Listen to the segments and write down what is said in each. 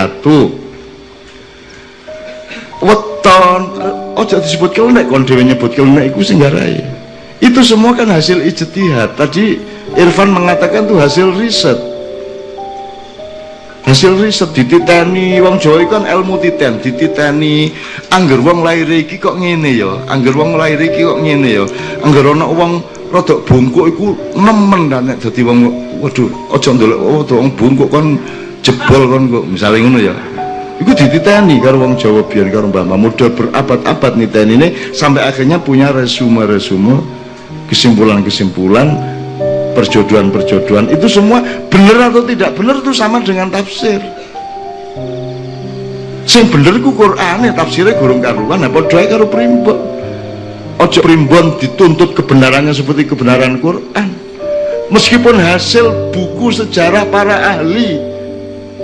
satu. Weton. Ojo disebut kelenek kon dewe nyebut kelenek iku sing garai. Itu semua kan hasil ijtihad. Tadi Irfan mengatakan tuh hasil riset. Hasil riset dititeni. Wong Jawa kan ilmu titen dititeni. Angger wong lahir iki kok ngene ya? Angger wong lahir iki kok ngene ya? Angger ana wong rodok bungkuk iku nemen dan nek dadi wong waduh aja ndelok oh wong bungkuk kon jebol kon kok misalnya ngono ya. Itu dititeni karo wong Jawa biar karo Mbah Muda berabad-abad niteni ini sampai akhirnya punya resume-resume kesimpulan-kesimpulan perjodohan-perjodohan. Itu semua benar atau tidak benar itu sama dengan tafsir. Sing bener Quran ya tafsirnya gurung karuan apa doa karo primbon? Ojo primbon dituntut kebenarannya seperti kebenaran Quran. Meskipun hasil buku sejarah para ahli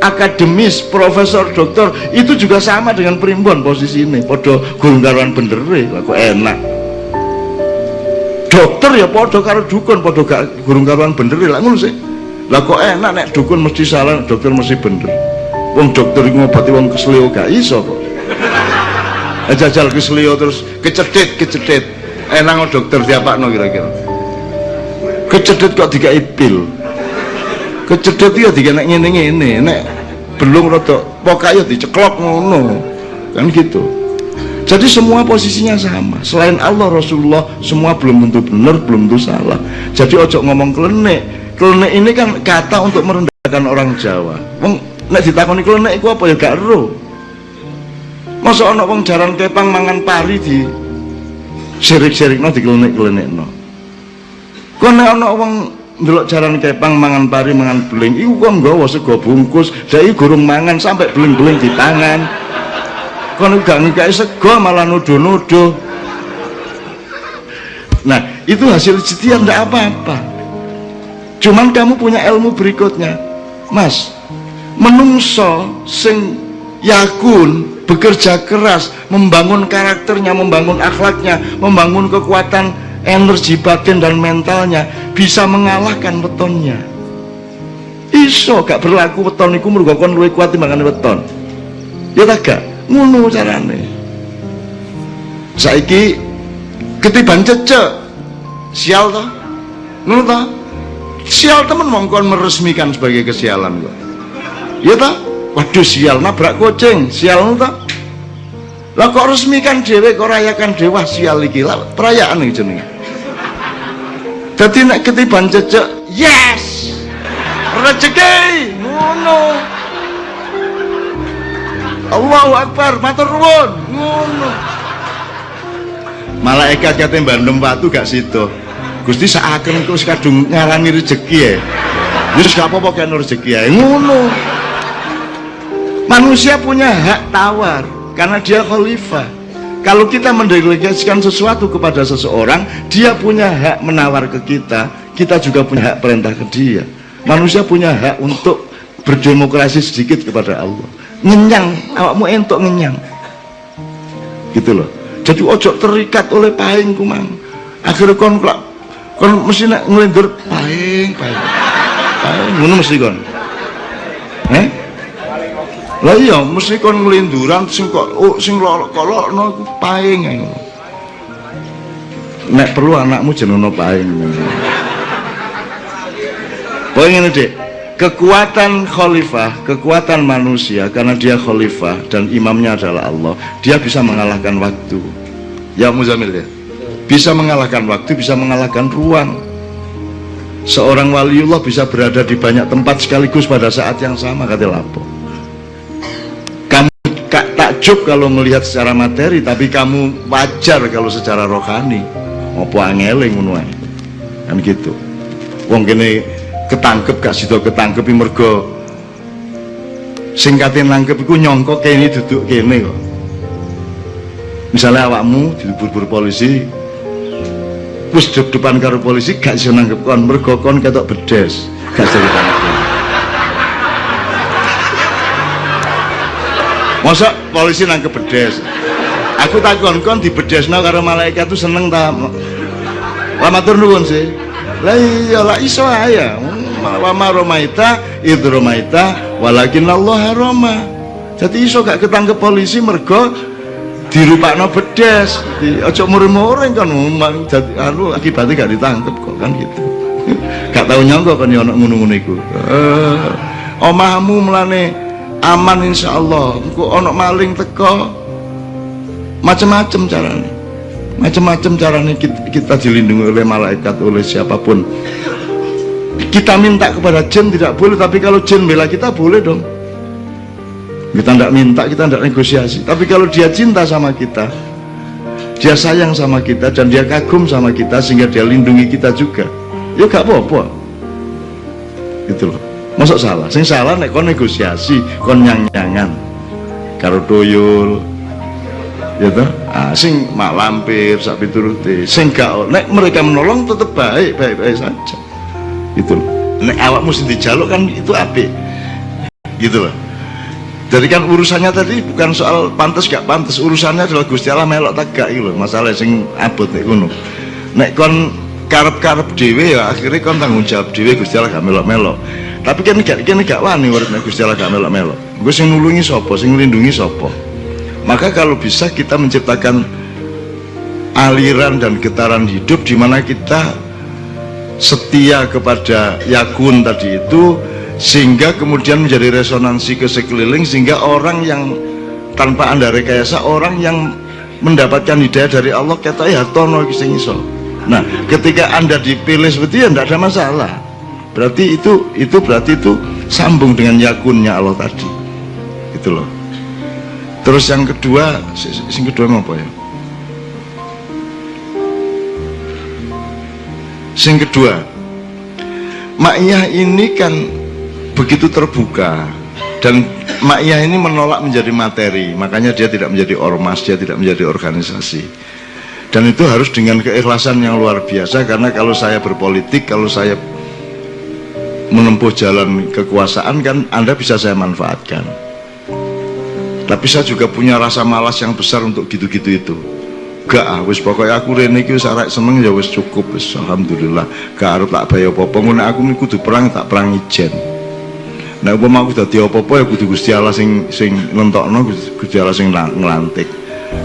akademis, profesor, dokter itu juga sama dengan primbon posisi ini. Podo karuan bener kok enak. Dokter ya podo karo dukun podo gak gurung bener lah ngono sih. Lah kok enak nek dukun mesti salah dokter mesti bener. Wong dokter ngobati wong kesleo gak iso kok. Jajal kesleo terus kecedit kecedit. Enak dokter no kira-kira. Kecedit kok tiga ipil kecedit ya tiga nek ngene ngene nek belum rotok pokoknya diceklok ngono. Kan gitu. Jadi semua posisinya sama. Selain Allah Rasulullah semua belum tentu benar belum tentu salah. Jadi ojo ngomong klenek klenek ini kan kata untuk merendahkan orang Jawa. Wong nek ditakoni klenek itu apa ya? Gak ero. Masa ana wong jaran kepang mangan pari di sirik-sirik no di klenek-klenek no kok nek ana wong ndelok jaran kepang mangan pari mangan beling. Iku kok nggawa sego bungkus. Dai gurung mangan sampai beling-beling di tangan. Kono gak ngikai sego malah nuduh-nuduh. Nah itu hasil ijtihad ndak apa-apa. Cuman kamu punya ilmu berikutnya. Mas menungso sing yakun bekerja keras membangun karakternya membangun akhlaknya membangun kekuatan energi batin dan mentalnya bisa mengalahkan wetonnya. Iso gak berlaku weton iku mergo kon luwih kuat timbangane weton. Ya tak gak? Ngono carane. Saiki ketiban cecek sial toh ngono toh sial temen mongkon meresmikan sebagai kesialan kok. Ya toh waduh sial. Nabrak kucing. Sial ngono toh lah kok resmikan dewe kok rayakan dewa sial iki. Lah perayaan iki jenenge dadi nek ketiban cecek yes! Rezeki ngono. Allahu Akbar matur nuwun ngono. Malaikat kate bandem watu gak situ Gusti saaken terus kadung ngarani rezeki ya wis gak apa-apa kan rezeki ya ngono. Manusia punya hak tawar karena dia khalifah kalau kita mendelegasikan sesuatu kepada seseorang dia punya hak menawar ke kita kita juga punya hak perintah ke dia. Manusia punya hak untuk berdemokrasi sedikit kepada Allah. Ngenyang awakmu entuk ngenyang. Gitu loh. Jadi ojo terikat oleh paing kumang. Akhirnya kon kon mesti nak ngelindur paing paing paing ngono mesti kon. Eh lah iya mesti kon ngelinduran sing kok oh, sing lolok kolok no paing ngono nek perlu anakmu jenenge paing Poin ini dek, kekuatan khalifah, kekuatan manusia karena dia khalifah dan imamnya adalah Allah, dia bisa mengalahkan waktu. Ya Muzamil ya. Bisa mengalahkan waktu, bisa mengalahkan ruang. Seorang waliullah bisa berada di banyak tempat sekaligus pada saat yang sama kata Lapo. Takjub kalau melihat secara materi, tapi kamu wajar kalau secara rohani. Apa angele ngono Kan gitu. Wong kene ketangkep gak sida ketangkepi mergo sing kate nangkep iku nyangka kene duduk kene kok misalnya awakmu dilebur-bur polisi wis depan karo polisi gak iso nangkep kon mergo kon ketok bedes gak iso ditangkep masa polisi nangkep bedes. Aku takon kon di bedesno karo malaikat tuh seneng ta lama turun sih. Lah iya lah iso aja wa ma romaita id romaita walakin Allah roma jadi iso gak ketangkep polisi mergo dirupakno bedes. Di ojo muring-muring kan jadi anu akibatnya gak ditangkep kok kan gitu. Gak tahu nyangka kan ya ngono-ngono iku. Uh, omahmu melane aman insyaallah. Engko ono maling teko macam-macam caranya macam-macam caranya kita, kita dilindungi oleh malaikat oleh siapa pun. Kita minta kepada jin tidak boleh tapi kalau jin bela kita boleh dong. Kita tidak minta kita tidak negosiasi. Tapi kalau dia cinta sama kita dia sayang sama kita dan dia kagum sama kita sehingga dia lindungi kita juga ya gak apa-apa. Gitu loh masuk salah? Sing salah nek kon negosiasi kon nyang-nyangan. Karo doyul. Ya toh? Ah, sing mak lampir sak pituruti sing gak nek mereka menolong tetap baik baik-baik saja. Loh. Nek awak mesti dijaluk kan itu api gitu loh. Jadi kan urusannya tadi bukan soal pantas gak pantas urusannya adalah Gusti Allah melok tak gak gitu masalah sing abot nek ngono. Nek kon karep-karep dhewe ya akhirnya kon tanggung jawab dhewe Gusti Allah gak melok-melok tapi kan gak kan gak wani urip nek Gusti Allah gak melok-melok. Gue sing nulungi sapa sing nglindungi sapa? Maka kalau bisa kita menciptakan aliran dan getaran hidup di mana kita setia kepada yakun tadi itu sehingga kemudian menjadi resonansi ke sekeliling sehingga orang yang tanpa anda rekayasa orang yang mendapatkan hidayah dari Allah kata ya tono iso. Nah ketika anda dipilih seperti itu ya tidak ada masalah berarti itu itu berarti itu sambung dengan yakunnya Allah tadi. Gitu loh. Terus yang kedua yang kedua apa ya? Yang kedua Ma'iyah ini kan begitu terbuka dan Ma'iyah ini menolak menjadi materi makanya dia tidak menjadi ormas dia tidak menjadi organisasi. Dan itu harus dengan keikhlasan yang luar biasa karena kalau saya berpolitik kalau saya menempuh jalan kekuasaan kan anda bisa saya manfaatkan. Tapi saya juga punya rasa malas yang besar untuk gitu-gitu itu. Gak ah wis pokoknya aku rene iki wis seneng ya wis cukup wis alhamdulillah. Gak arep tak bayar apa-apa. Ngono aku kudu perang tak perang ijen. Nah, umpama aku dadi apa-apa ya kudu Gusti Allah sing sing nentokno Gusti Allah sing ngelantik.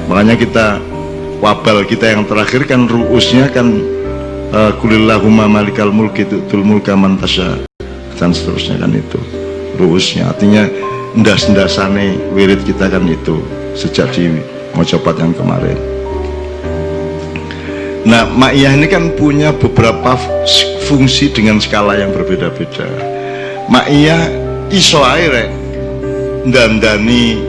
Makanya kita wabal kita yang terakhir kan ruusnya kan uh, kulillahumma malikal mulki tutul mulka man dan seterusnya kan itu. Ruusnya. Artinya ndas-ndasane wirid kita kan itu. Sejak di mojopat yang kemarin. Nah ma'iyah ini kan punya beberapa fungsi dengan skala yang berbeda-beda. Ma'iyah iso aire dandani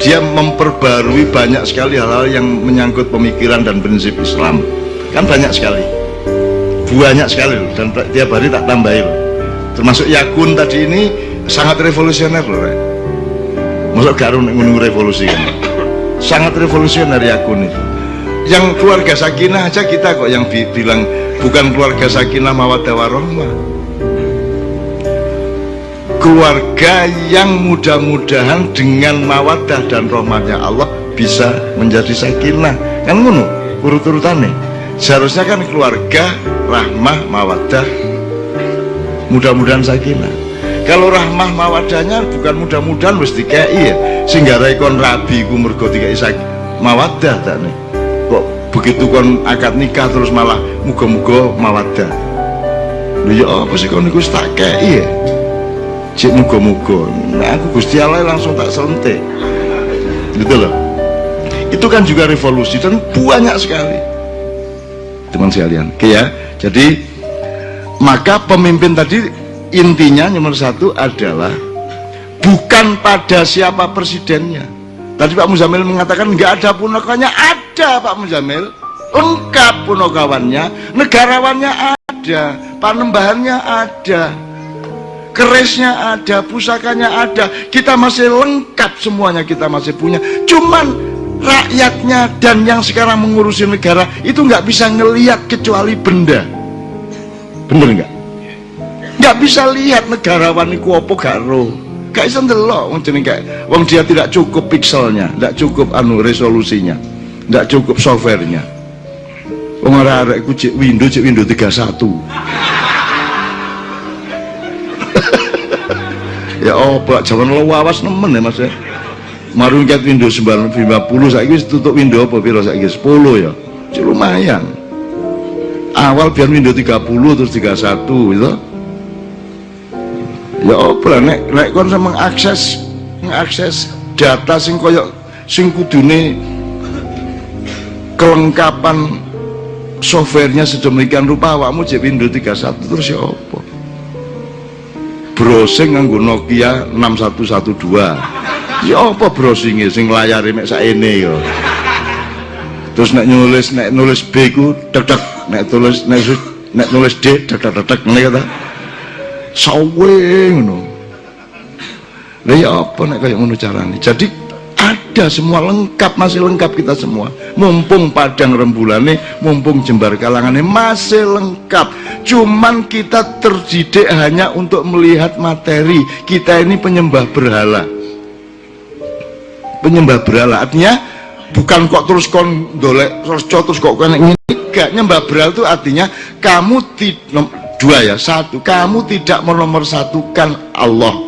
dia memperbarui banyak sekali hal-hal yang menyangkut pemikiran dan prinsip Islam. Kan banyak sekali banyak sekali loh dan tiap hari tak tambahin loh termasuk Yakun tadi ini sangat revolusioner loh re. masuk garun menunggu revolusi kan sangat revolusioner Yakun itu. Yang keluarga sakinah aja kita kok yang bilang bukan keluarga sakinah mawadah warohmah keluarga yang mudah-mudahan dengan mawadah dan rahmatnya Allah bisa menjadi sakinah. Kan ngono urut-urutannya seharusnya kan keluarga rahmah mawadah. Mudah-mudahan sakinah kalau rahmah mawadahnya bukan mudah-mudahan wis dikei ya. Sehingga rekon rabi ku mergo dikei mawadah tak nih. Kok begitu kon akad nikah terus malah muga-muga mawadah. Lu ya apa sih kon niku tak kei ya? Cik muga-muga. Nah aku Gusti Allah langsung tak sentik gitu loh. Itu kan juga revolusi dan banyak sekali teman sekalian. Oke ya. Jadi maka pemimpin tadi intinya nomor satu adalah bukan pada siapa presidennya. Tadi Pak Muzamil mengatakan nggak ada punokawannya ada Pak Muzamil. Lengkap punokawannya negarawannya ada panembahannya ada kerisnya ada, pusakanya ada, kita masih lengkap semuanya kita masih punya. Cuman rakyatnya dan yang sekarang mengurusi negara itu nggak bisa ngelihat kecuali benda. Bener nggak? Nggak bisa lihat negarawan itu apa garo. Gak bisa ndelok wong jeneng wong dia tidak cukup pikselnya, tidak cukup anu resolusinya, tidak cukup softwarenya. Wong ora arek cek Windows cek Windows 31. ya oh pak jangan lo wawas nemen ya mas ya marung ket Windows 950 saiki wis tutup Windows apa piro? Saiki 10 ya. Cik lumayan. Awal biar Windows 30 terus 31 gitu. Ya apa nek nek kon mengakses mengakses data sing koyok sing kudune kelengkapan softwarenya sedemikian rupa awakmu cek Windows 31 terus ya apa browsing nganggo Nokia 6112 ya apa browsingnya sing layar mek ini ya? Terus nek nulis nek nulis B ku tek tek nek tulis nek, nek nulis D tek tek tek ngene kata sawe ngono. Lha ya apa nek kaya ngono carane? Jadi ada semua lengkap masih lengkap kita semua. Mumpung padang rembulane mumpung jembar kalangannya masih lengkap. Cuman kita terdidik hanya untuk melihat materi. Kita ini penyembah berhala penyembah berhala artinya bukan kok terus kon terus terus kok kena ini enggak nyembah berhala itu artinya kamu tidak dua ya satu. Kamu tidak menomorsatukan Allah